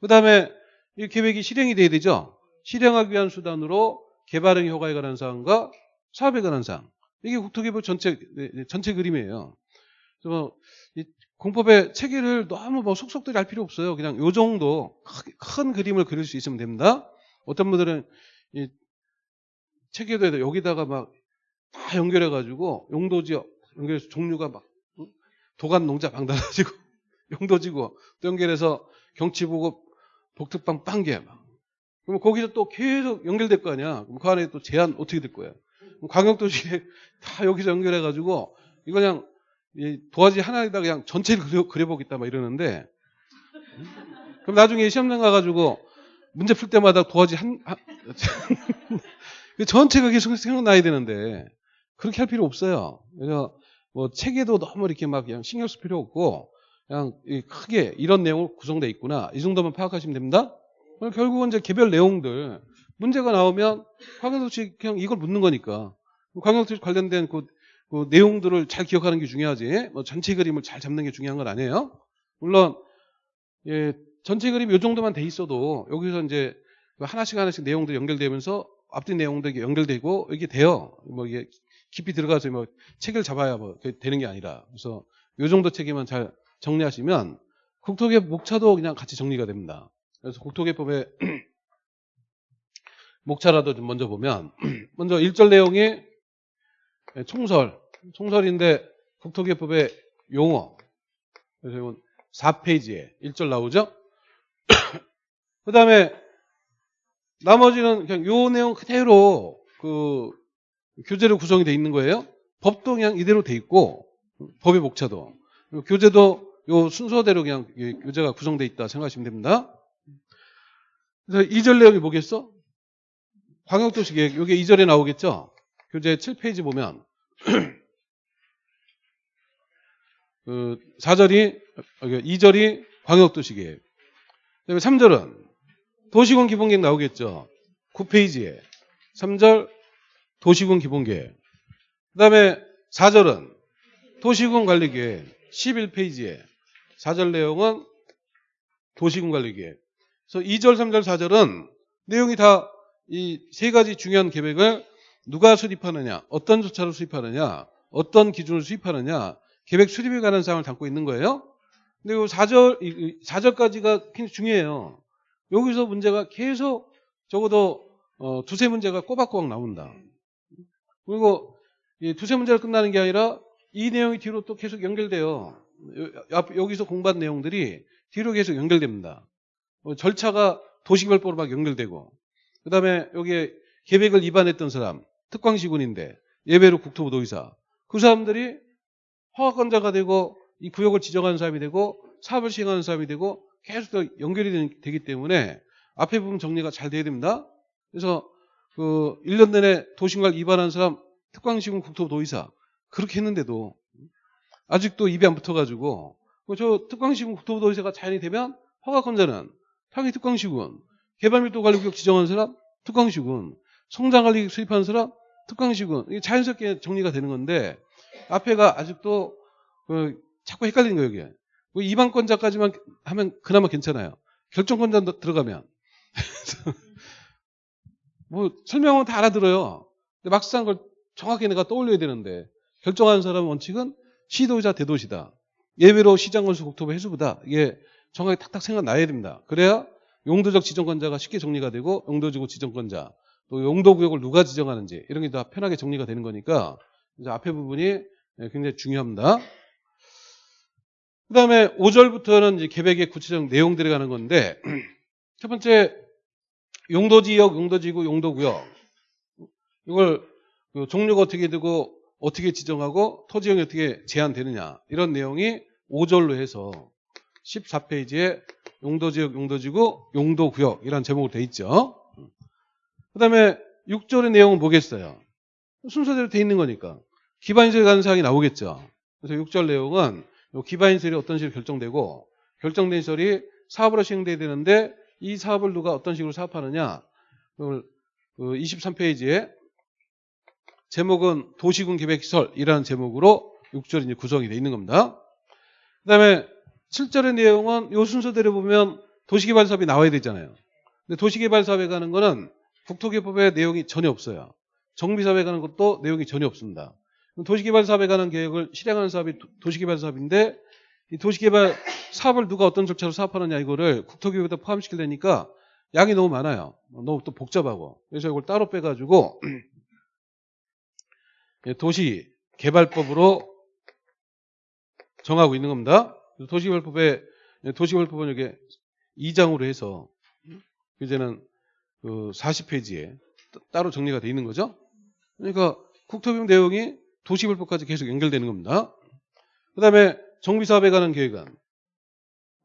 A: 그 다음에 이 계획이 실행이 돼야 되죠. 실행하기 위한 수단으로 개발행 효과에 관한 사항과 사업에 관한 사항. 이게 국토개법 전체 네, 네, 전체 그림이에요. 그래서 이 공법의 체계를 너무 뭐 속속들이 할 필요 없어요. 그냥 요 정도 크- 큰 그림을 그릴 수 있으면 됩니다. 어떤 분들은 이 체계도 여기다가 막 다 연결해가지고 용도지역 연결해서 종류가 막 응? 도간 농자 방 달아지고 용도지구 또 연결해서 경치 보고 복특방 빵개 막. 그럼 거기서 또 계속 연결될 거 아니야. 그럼 그 안에 또 제한 어떻게 될 거야? 그럼 광역도시에 다 여기서 연결해가지고 이거 그냥 이 도화지 하나에다 그냥 전체를 그려, 그려보겠다 막 이러는데 음? 그럼 나중에 시험장 가가지고 문제 풀 때마다 도화지 한, 한 그 전체가 계속 생각나야 되는데 그렇게 할 필요 없어요. 그래서 뭐 책에도 너무 이렇게 막 그냥 신경 쓸 필요 없고 그냥 이 크게 이런 내용으로 구성되어 있구나 이 정도만 파악하시면 됩니다. 결국은 이제 개별 내용들 문제가 나오면 광역도시 그냥 이걸 묻는 거니까 광역도시 관련된 그, 그 내용들을 잘 기억하는 게 중요하지 뭐 전체 그림을 잘 잡는 게 중요한 건 아니에요. 물론 예, 전체 그림 이 정도만 돼 있어도 여기서 이제 하나씩 하나씩 내용들 연결되면서 앞뒤 내용도 이게 연결되고 이게 돼요. 뭐 이게 깊이 들어가서 뭐 책을 잡아야 뭐 되- 되는 게 아니라 그래서 이 정도 책에만 잘 정리하시면 국토개법 목차도 그냥 같이 정리가 됩니다. 그래서 국토개법의 목차라도 좀 먼저 보면 먼저 1절 내용이 총설 총설인데 국토개법의 용어 그래서 이건 4페이지에 1절 나오죠? 그 다음에 나머지는 그냥 요 내용 그대로 그 교재로 구성이 돼 있는 거예요. 법도 그냥 이대로 돼 있고 법의 목차도 교재도 요 순서대로 그냥 이 교재가 구성돼 있다 생각하시면 됩니다. 그래서 2절 내용이 뭐겠어? 광역도시 계획 요게 2절에 나오겠죠? 교재 7페이지 보면 그 4절이 2절이 광역도시 계획 그다음에 3절은 도시군 기본계획 나오겠죠? 9페이지에 3절 도시군 기본계획 그 다음에 4절은 도시군 관리계획 11페이지에 4절 내용은 도시군 관리계획 그래서 2절, 3절, 4절은 내용이 다 이 세 가지 중요한 계획을 누가 수립하느냐, 어떤 조차로 수립하느냐, 어떤 기준을 수립하느냐, 계획 수립에 관한 사항을 담고 있는 거예요. 근데 이 4절, 4절까지가 굉장히 중요해요. 여기서 문제가 계속 적어도 어, 두세 문제가 꼬박꼬박 나온다. 그리고 이 두세 문제가 끝나는 게 아니라 이 내용이 뒤로 또 계속 연결돼요. 여기서 공부한 내용들이 뒤로 계속 연결됩니다. 어, 절차가 도시별법으로 막 연결되고 그 다음에 여기에 계획을 위반했던 사람 특광시군인데 예외로 국토부 도의사 그 사람들이 허가권자가 되고 이 구역을 지정하는 사람이 되고 사업을 시행하는 사람이 되고 계속 더 연결이 되- 되기 때문에 앞에 부분 정리가 잘 돼야 됩니다. 그래서 그 1년 내내 도시관 위반한 사람 특광시군 국토부 도의사 그렇게 했는데도 아직도 입이 안 붙어가지고 그저 특광시군 국토부 도의사가 자연이 되면 허가권자는 당연히 특광시군 개발밀도관리구역 지정하는 사람 특광시군 성장관리 수립하는 사람 특광시군 이게 자연스럽게 정리가 되는 건데 앞에가 아직도 그 자꾸 헷갈리는 거예요 이게 뭐 이방권자까지만 하면 그나마 괜찮아요. 결정권자 들어가면. 뭐 설명은 다 알아들어요. 근데 막상 그걸 정확히 내가 떠올려야 되는데 결정하는 사람 원칙은 시도자 대도시다. 예외로 시장건수 국토부 해수부다. 이게 정확히 탁탁 생각나야 됩니다. 그래야 용도적 지정권자가 쉽게 정리가 되고 용도지구 지정권자 또 용도구역을 누가 지정하는지 이런 게 다 편하게 정리가 되는 거니까 이제 앞에 부분이 굉장히 중요합니다. 그 다음에 5절부터는 이제 계획의 구체적 내용들이 가는 건데 첫 번째 용도지역, 용도지구, 용도구역 이걸 그 종류가 어떻게 되고 어떻게 지정하고 토지형이 어떻게 제한되느냐 이런 내용이 5절로 해서 14페이지에 용도지역, 용도지구, 용도구역 이런 제목으로 돼 있죠. 그 다음에 6절의 내용은 뭐겠어요? 순서대로 돼 있는 거니까 기반시설 가는 사항이 나오겠죠. 그래서 6절 내용은 요 기반 시설이 어떤 식으로 결정되고 결정된 시설이 사업으로 시행돼야 되는데 이 사업을 누가 어떤 식으로 사업하느냐 그걸 그 23페이지에 제목은 도시군 계획시설이라는 제목으로 6절이 이제 구성이 되어 있는 겁니다. 그 다음에 7절의 내용은 요 순서대로 보면 도시개발 사업이 나와야 되잖아요. 근데 도시개발 사업에 가는 거는 국토개법에 내용이 전혀 없어요. 정비사업에 가는 것도 내용이 전혀 없습니다. 도시개발 사업에 관한 계획을 실행하는 사업이 도- 도시개발 사업인데 이 도시개발 사업을 누가 어떤 절차로 사업하느냐 이거를 국토교육에다 포함시키려니까 양이 너무 많아요. 너무 또 복잡하고 그래서 이걸 따로 빼가지고 예, 도시개발법으로 정하고 있는 겁니다. 도시개발법에 예, 도시개발법은 이게 2장으로 해서 이제는 그 40페이지에 따로 정리가 되어 있는 거죠. 그러니까 국토비용 내용이 도시개발법까지 계속 연결되는 겁니다. 그 다음에 정비사업에 관한 계획안.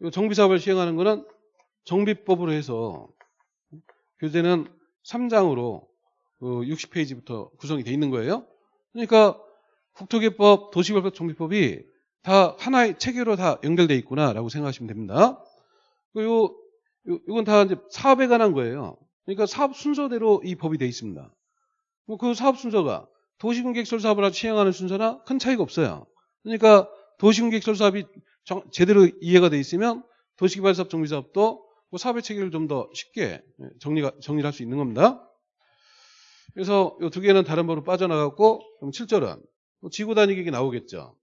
A: 이 정비사업을 시행하는 거는 정비법으로 해서 교재는 3장으로 60페이지부터 구성이 되어 있는 거예요. 그러니까 국토개법, 도시개발법, 정비법이 다 하나의 체계로 다 연결되어 있구나라고 생각하시면 됩니다. 그리고 요- 이건 다 이제 사업에 관한 거예요. 그러니까 사업 순서대로 이 법이 되어 있습니다. 뭐그 사업 순서가 도시군객설 사업을 시행하는 순서나 큰 차이가 없어요. 그러니까 도시군객설 사업이 정- 제대로 이해가 돼 있으면 도시개발사업 정비사업도 그 사업의 체계를 좀 더 쉽게 정리가 정리를 할 수 있는 겁니다. 그래서 이 두 개는 다른 법으로 빠져나갔고 그럼 7절은 지구 단위 계획이 나오겠죠.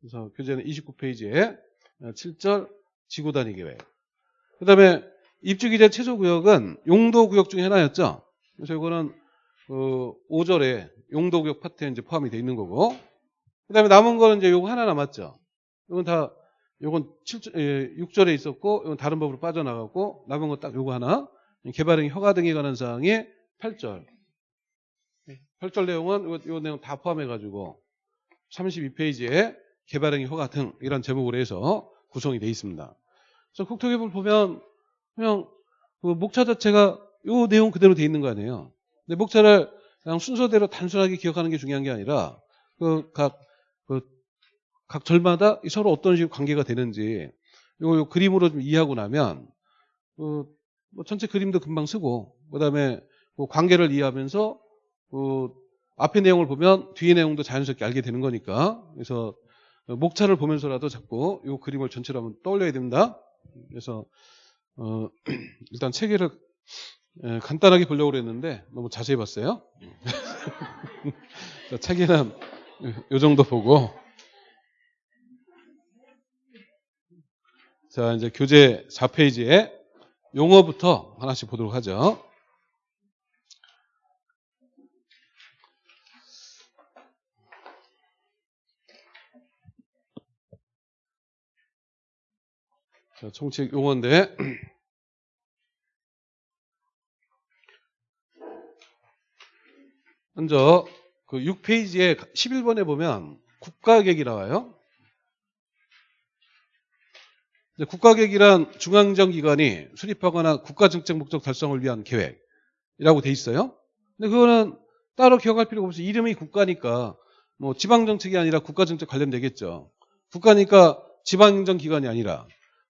A: 그래서 교재는 29페이지에 7절 지구 단위 계획. 그 다음에 입주기재 최소구역은 용도구역 중에 하나였죠. 그래서 이거는 그 5절에 용도구역 파트에 이제 포함이 되어 있는 거고. 그 다음에 남은 거는 이제 요거 하나 남았죠. 이건 다 요건 7, 6절에 있었고 이건 다른 법으로 빠져나갔고 남은 거 딱 요거 하나 개발행 허가 등에 관한 사항이 8절 8절 내용은 요, 요 내용 다 포함해 가지고 32페이지에 개발행위 허가 등 이런 제목으로 해서 구성이 되어 있습니다. 그래서 국토개발 보면 그냥 그 목차 자체가 요 내용 그대로 되어 있는 거 아니에요. 근데 목차를 그냥 순서대로 단순하게 기억하는 게 중요한 게 아니라 그 각 그 각 절마다 서로 어떤 식으로 관계가 되는지 요, 요 그림으로 좀 이해하고 나면 그 뭐 전체 그림도 금방 쓰고 그다음에 그 관계를 이해하면서 그 앞의 내용을 보면 뒤의 내용도 자연스럽게 알게 되는 거니까 그래서 목차를 보면서라도 자꾸 이 그림을 전체로 한번 떠올려야 됩니다. 그래서 어, 일단 체계를 에, 간단하게 보려고 그랬는데 너무 자세히 봤어요. 자, 체계는 이 정도 보고 자 이제 교재 4페이지에 용어부터 하나씩 보도록 하죠. 자, 총책 용어인데 먼저 그 6페이지에 11번에 보면 국가계획이 나와요. 국가계획이란 중앙정 기관이 수립하거나 국가정책 목적 달성을 위한 계획이라고 돼 있어요. 근데 그거는 따로 기억할 필요가 없어요. 이름이 국가니까 뭐 지방정책이 아니라 국가정책 관련되겠죠. 국가니까 지방행정 기관이 아니라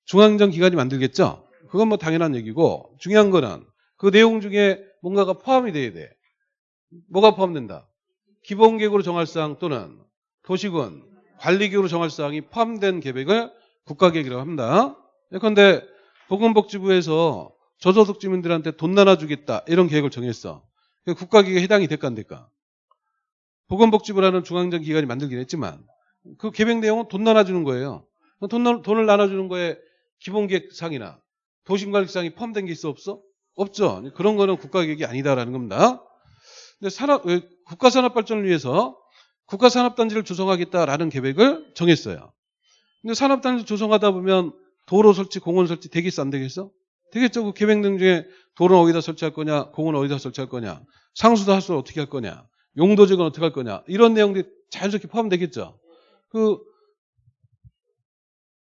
A: 중앙정 기관이 만들겠죠. 그건 뭐 당연한 얘기고 중요한 거는 그 내용 중에 뭔가가 포함이 돼야 돼. 뭐가 포함된다? 기본계획으로 정할 사항 또는 도시군 관리계획으로 정할 사항이 포함된 계획을 국가계획이라고 합니다. 그런데 보건복지부에서 저소득 주민들한테 돈 나눠주겠다 이런 계획을 정했어. 국가계획에 해당이 될까 안 될까? 보건복지부라는 중앙정 기관이 만들긴 했지만 그 계획 내용은 돈 나눠주는 거예요. 돈, 돈을 나눠주는 거에 기본계획상이나 도심관리상이 포함된 게 있어 없어? 없죠. 그런 거는 국가계획이 아니다라는 겁니다. 근데 산업, 국가 산업 발전을 위해서 국가 산업 단지를 조성하겠다라는 계획을 정했어요. 근데 산업 단지 조성하다 보면 도로 설치, 공원 설치 되겠어 안 되겠어? 되겠죠. 그 계획 등 중에 도로는 어디다 설치할 거냐, 공원은 어디다 설치할 거냐, 상수도 하수도 어떻게 할 거냐, 용도직은 어떻게 할 거냐 이런 내용들이 자연스럽게 포함되겠죠. 그,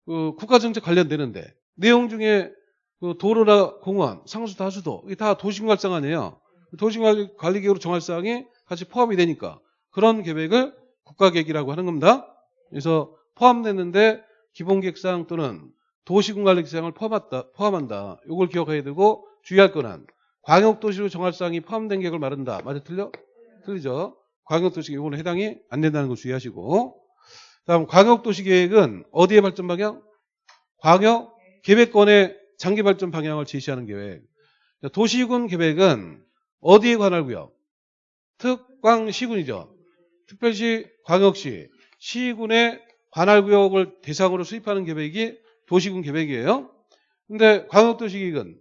A: 그 국가정책 관련되는데 내용 중에 그 도로나 공원, 상수도 하수도 이게 다 도심관리상 아니에요. 도심관리계획으로 정할 사항이 같이 포함이 되니까 그런 계획을 국가계획이라고 하는 겁니다. 그래서 포함되는데 기본계획상 또는 도시군관리계획상을 포함한다. 포함한다. 이걸 기억해야 되고 주의할 거는 광역도시로 정할 사항이 포함된 계획을 말한다. 맞아 틀려? 틀리죠. 광역도시 이거는 해당이 안 된다는 거 주의하시고 다음 광역도시 계획은 어디에 발전 방향? 광역 계획권의 장기 발전 방향을 제시하는 계획. 도시군 계획은 어디에 관할 구역? 특광시군이죠. 특별시, 광역시, 시군의 관할 구역을 대상으로 수립하는 계획이 도시군 계획이에요. 근데 광역도시계획은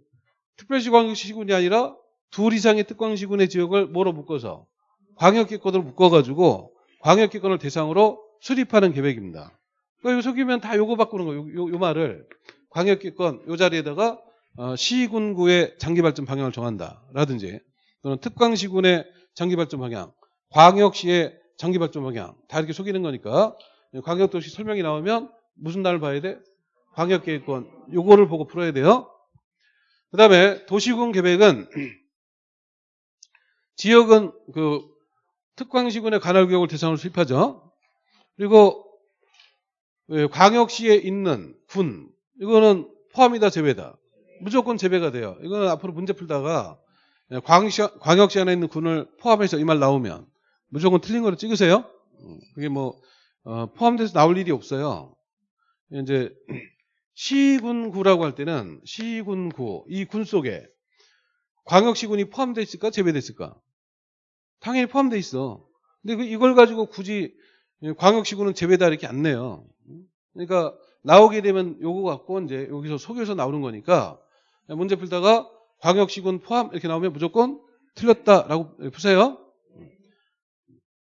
A: 특별시 광역시 시군이 아니라 둘 이상의 특광시군의 지역을 뭐로 묶어서 광역기권으로 묶어가지고 광역기권을 대상으로 수립하는 계획입니다. 그러니까 속이면 다 요거 바꾸는 거예요. 요, 요, 요 말을 광역기권 요 자리에다가 어, 시군구의 장기발전 방향을 정한다라든지 또는 특광시군의 장기발전 방향, 광역시의 장기발전 방향 다 이렇게 속이는 거니까 광역도시 설명이 나오면 무슨 날을 봐야 돼? 광역계획권 요거를 보고 풀어야 돼요. 그 다음에 도시군 계획은 지역은 그 특광시군의 관할구역을 대상으로 수립하죠. 그리고 광역시에 있는 군 이거는 포함이다 제외다. 무조건 제외가 돼요. 이거는 앞으로 문제 풀다가 광역시, 광역시 안에 있는 군을 포함해서 이 말 나오면 무조건 틀린 거로 찍으세요. 그게 뭐 어, 포함돼서 나올 일이 없어요. 이제 시군구라고 할 때는 시군구 이 군 속에 광역시군이 포함되어 있을까 제외되어 있을까? 당연히 포함되어 있어. 근데 그 이걸 가지고 굳이 광역시군은 제외다 이렇게 안 내요. 그러니까 나오게 되면 요거 갖고 이제 여기서 속여서 나오는 거니까 문제 풀다가 광역시군 포함 이렇게 나오면 무조건 틀렸다라고 푸세요.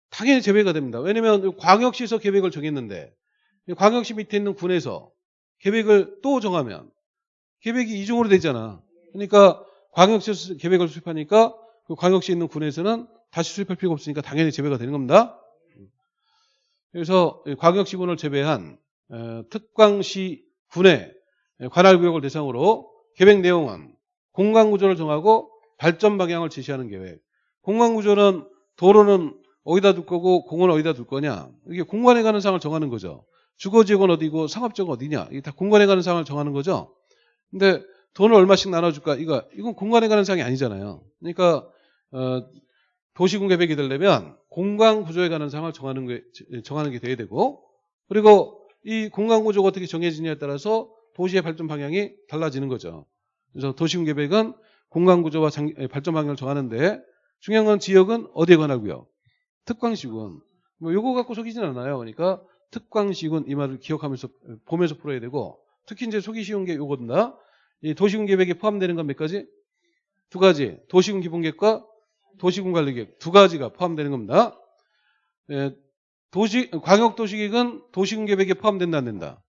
A: 당연히 제외가 됩니다. 왜냐하면 광역시에서 계획을 정했는데 광역시 밑에 있는 군에서 계획을 또 정하면 계획이 이중으로 되잖아. 그러니까 광역시에서 계획을 수립하니까 그 광역시에 있는 군에서는 다시 수립할 필요가 없으니까 당연히 제외가 되는 겁니다. 그래서 이 광역시군을 제외한 어, 특광시 군의 관할구역을 대상으로 계획 내용은 공간 구조를 정하고 발전 방향을 제시하는 계획. 공간 구조는 도로는 어디다 둘 거고 공은 어디다 둘 거냐. 이게 공간에 가는 상을 정하는 거죠. 주거지역은 어디고 상업지역은 어디냐. 이게 다 공간에 가는 상을 정하는 거죠. 근데 돈을 얼마씩 나눠줄까? 이거 이건 공간에 가는 상이 아니잖아요. 그러니까 어, 도시군 계획이 되려면 공간 구조에 관한 상을 정하는 게 정하는 게 돼야 되고 그리고 이 공간 구조가 어떻게 정해지냐에 따라서 도시의 발전 방향이 달라지는 거죠. 그래서 도시군 계획은 공간 구조와 발전 방향을 정하는데 중요한 건 지역은 어디에 관하고요. 특광시군. 뭐 요거 갖고 속이진 않아요. 그러니까 특광시군 이 말을 기억하면서 보면서 풀어야 되고 특히 이제 속이 쉬운 게 요거다. 이 도시군 계획에 포함되는 건 몇 가지? 두 가지. 도시군 기본계획과 도시군 관리계획 두 가지가 포함되는 겁니다. 예, 도시 광역도시계획은 도시군 계획에 포함된다 안 된다?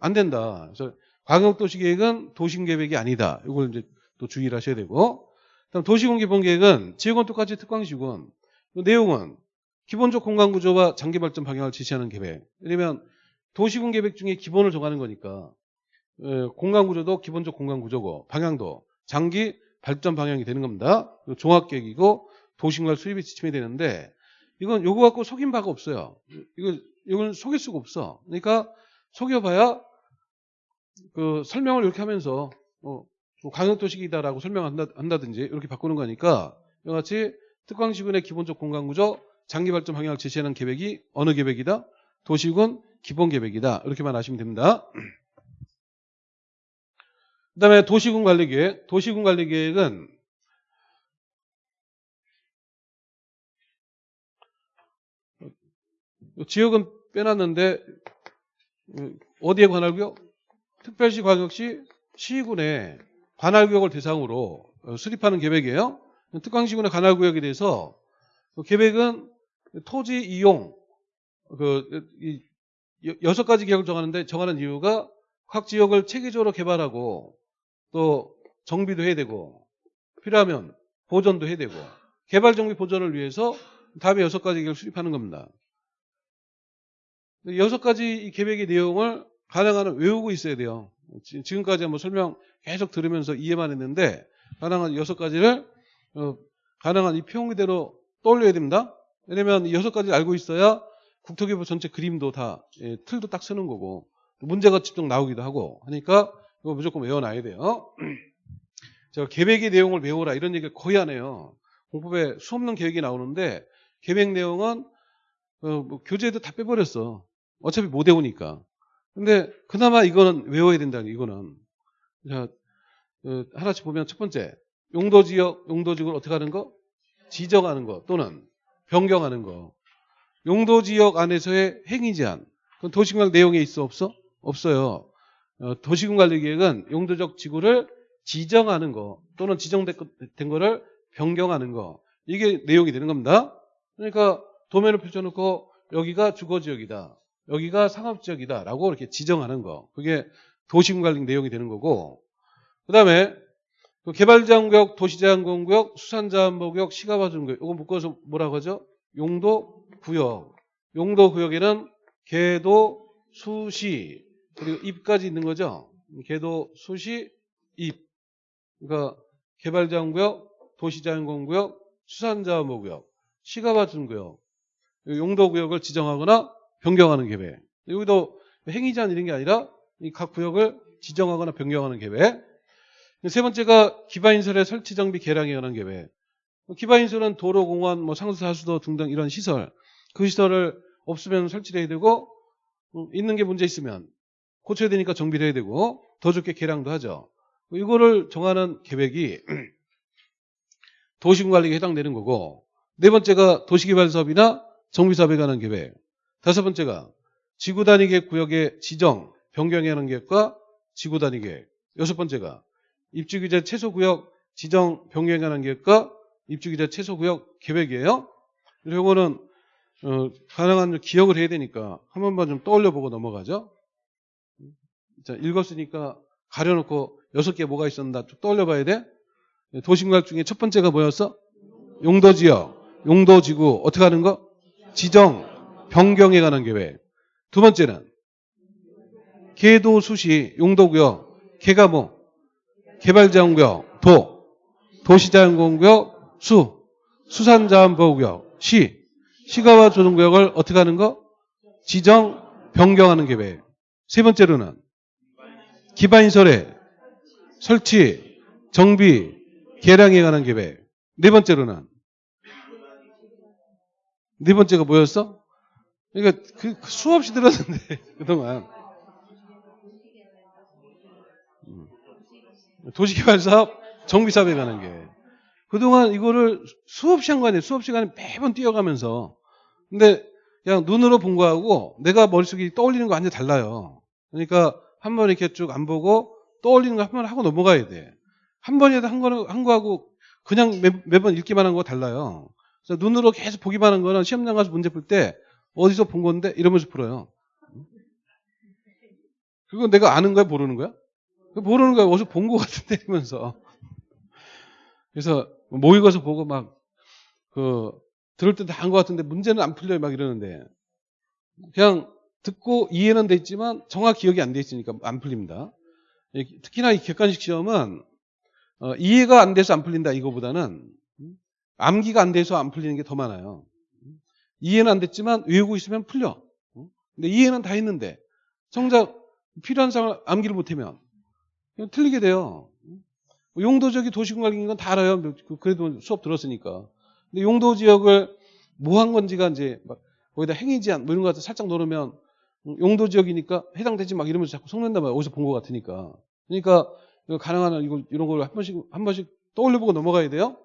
A: 안 된다. 그래서 광역도시 계획은 도시군 계획이 아니다. 이걸 이제 또 주의를 하셔야 되고, 그다음 도시군 기본계획은 지역은 똑같이 특광시군. 그 내용은 기본적 공간 구조와 장기 발전 방향을 제시하는 계획. 왜냐면 도시군 계획 중에 기본을 정하는 거니까 예, 공간 구조도 기본적 공간 구조고 방향도 장기 발전 방향이 되는 겁니다. 그리고 종합 계획이고 도시군과 수립이 지침이 되는데 이건 요거 갖고 속인 바가 없어요. 이거 이건 속일 수가 없어. 그러니까 속여봐야 그 설명을 이렇게 하면서 어, 광역도시기다라고 설명한다든지 이렇게 바꾸는 거니까 이와 같이 특광시군의 기본적 공간구조 장기 발전 방향을 제시하는 계획이 어느 계획이다? 도시군 기본 계획이다. 이렇게만 아시면 됩니다. 그 다음에 도시군 관리 계획. 도시군 관리 계획은 지역은 빼놨는데 어디에 관할구역? 특별시 광역시 시군의 관할구역을 대상으로 어, 수립하는 계획이에요. 특광시군의 관할구역에 대해서 그 계획은 토지 이용 그 여섯 가지 계획을 정하는데 정하는 이유가 각 지역을 체계적으로 개발하고 또 정비도 해야 되고 필요하면 보존도 해야 되고 개발 정비 보존을 위해서 다음에 여섯 가지 계획을 수립하는 겁니다. 여섯 가지 이 계획의 내용을 가능한 한 외우고 있어야 돼요. 지- 지금까지 한번 설명 계속 들으면서 이해만 했는데 가능한 여섯 가지를 어, 가능한 이 표현대로 떠올려야 됩니다. 왜냐면 이 여섯 가지를 알고 있어야 국토기부 전체 그림도 다 예, 틀도 딱 쓰는 거고 문제가 직접 나오기도 하고 하니까 이거 무조건 외워놔야 돼요. 제가 계획의 내용을 외우라 이런 얘기를 거의 안 해요. 공법에 수없는 계획이 나오는데 계획 내용은 어, 뭐 교재에도 다 빼버렸어. 어차피 못 외우니까. 근데 그나마 이거는 외워야 된다는 게 이거는. 자, 어, 하나씩 보면 첫 번째 용도지역, 용도지역을 어떻게 하는 거? 지정하는 거 또는 변경하는 거. 용도지역 안에서의 행위 제한. 그건 도시군관 내용에 있어 없어? 없어요. 어, 도시군관리계획은 용도적 지구를 지정하는 거 또는 지정된 거를 변경하는 거 이게 내용이 되는 겁니다. 그러니까 도면을 펼쳐놓고 여기가 주거지역이다. 여기가 상업지역이다. 라고 이렇게 지정하는 거. 그게 도시군관리 내용이 되는 거고 그 다음에 개발제한구역, 도시제한공구역, 수산자원보구역, 시가봐주는구역 이거 묶어서 뭐라고 하죠? 용도구역. 용도구역에는 개도, 수시, 그리고 입까지 있는 거죠. 개도, 수시, 입. 그러니까 개발제한구역, 도시제한공구역, 수산자원보구역, 시가봐주는구역 용도구역을 지정하거나 변경하는 계획. 여기도 행위제한 이런 게 아니라 이각 구역을 지정하거나 변경하는 계획. 세 번째가 기반인설의 설치 정비 개량에 관한 계획. 기반인설은 도로, 공원, 뭐 상수, 하수도 등등 이런 시설. 그 시설을 없으면 설치를 해야 되고 음, 있는 게 문제 있으면 고쳐야 되니까 정비를 해야 되고 더 좋게 개량도 하죠. 이거를 정하는 계획이 도시군관리에 해당되는 거고 네 번째가 도시개발사업이나 정비사업에 관한 계획. 다섯 번째가 지구 단위 계획 구역의 지정, 변경에 하는 계획과 지구 단위 계획. 여섯 번째가 입주규제 최소 구역 지정, 변경에 하는 계획과 입주규제 최소 구역 계획이에요. 그래서 이거는 어, 가능한 기억을 해야 되니까 한 번만 좀 떠올려 보고 넘어가죠. 자, 읽었으니까 가려놓고 여섯 개 뭐가 있었나 쭉 떠올려 봐야 돼. 도시공약 중에 첫 번째가 뭐였어? 용도 지역, 용도 지구, 어떻게 하는 거? 지정, 변경에 관한 계획. 두 번째는 계도 수시, 용도구역, 개가 뭐? 개발자원구역, 도, 도시자연공구역, 수, 수산자원보호구역, 시, 시가와 조정구역을 어떻게 하는 거? 지정, 변경하는 계획. 세 번째로는 기반시설의 설치, 정비, 개량에 관한 계획. 네 번째로는 네 번째가 뭐였어? 그러니까 그 수없이 들었는데 그동안 음. 도시개발 사업, 정비 사업에 관한 게 그동안 이거를 수업 시간에 수업 시간에 매번 뛰어가면서 근데 그냥 눈으로 본 거하고 내가 머릿속에 떠올리는 거 완전 히 달라요. 그러니까 한 번 이렇게 쭉 안 보고 떠올리는 거 한 번 하고 넘어가야 돼. 한 번이라도 한 거는 한 거하고 그냥 매, 매번 읽기만 한 거 달라요. 그래서 눈으로 계속 보기만 한 거는 시험장 가서 문제 풀 때 어디서 본 건데 이러면서 풀어요. 그건 내가 아는 거야 모르는 거야? 모르는 거야 어디서 본거 같은데 이러면서 그래서 모의고사 보고 막 그 들을 때다한거 같은데 문제는 안 풀려요 막 이러는데 그냥 듣고 이해는 돼 있지만 정확 기억이 안 돼 있으니까 안 풀립니다. 특히나 이 객관식 시험은 어, 이해가 안 돼서 안 풀린다 이거보다는 음, 암기가 안 돼서 안 풀리는 게 더 많아요. 이해는 안 됐지만 외우고 있으면 풀려. 음, 근데 이해는 다 했는데 정작 필요한 상을 암기를 못하면 그냥 틀리게 돼요. 뭐 용도적이 도시공간인 건 다 알아요. 그- 그래도 수업 들었으니까. 근데 용도 지역을 뭐 한 건지가 이제 막 거기다 행위 제한 뭐 이런 거 살짝 넣으면 음, 용도 지역이니까 해당되지 막 이러면서 자꾸 속는단 말이야. 어디서 본 것 같으니까. 그러니까 가능한 한 이거 이런 걸 한 번씩 한 번씩 떠올려보고 넘어가야 돼요.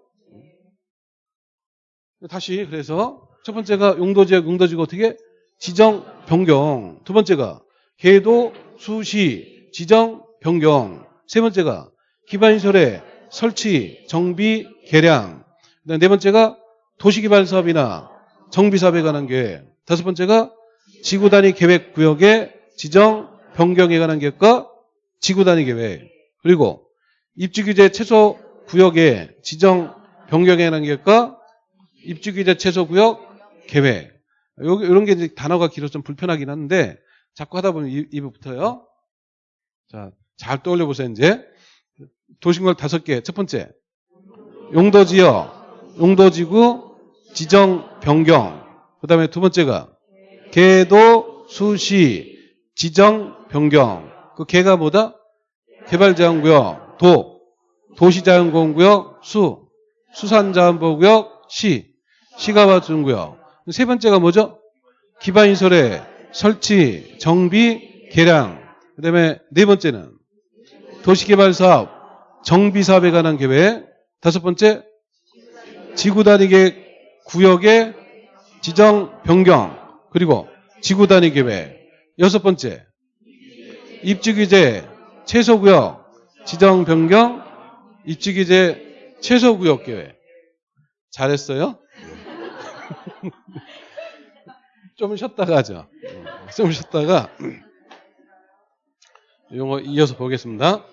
A: 다시 그래서 첫 번째가 용도 지역, 용도 지역 어떻게 지정 변경. 두 번째가 계도 수시 지정 변경. 세 번째가 기반시설의 설치, 정비, 개량. 네 번째가 도시개발 사업이나 정비 사업에 관한 계획. 다섯 번째가 지구 단위 계획 구역의 지정 변경에 관한 계획과 지구 단위 계획. 그리고 입지 규제 최소 구역의 지정 변경에 관한 계획과 입지 규제 최소 구역 계획. 여기 이런 게 이제 단어가 길어서 좀 불편하긴 한데 자꾸 하다 보면 붙어요. 자, 잘 떠올려 보세요, 이제. 도시공간 다섯 개. 첫 번째. 용도 지역, 용도 지구, 지정 변경. 그다음에 두 번째가 계도 수시 지정 변경. 그 개가 뭐다? 개발자원구역, 도, 도시자연공원구역, 수, 수산자원보호구역, 시, 시가와주구역. 세 번째가 뭐죠? 기반시설의 설치, 정비, 개량. 그 다음에 네 번째는 도시개발사업, 정비사업에 관한 계획. 다섯 번째, 지구단위 계획 구역의 지정 변경. 그리고 지구단위 계획. 여섯 번째, 입지규제 최소구역 지정 변경 입지규제 최소구역 계획. 잘했어요? 좀 쉬었다가 하죠. 좀 쉬었다가 용어 이어서 보겠습니다.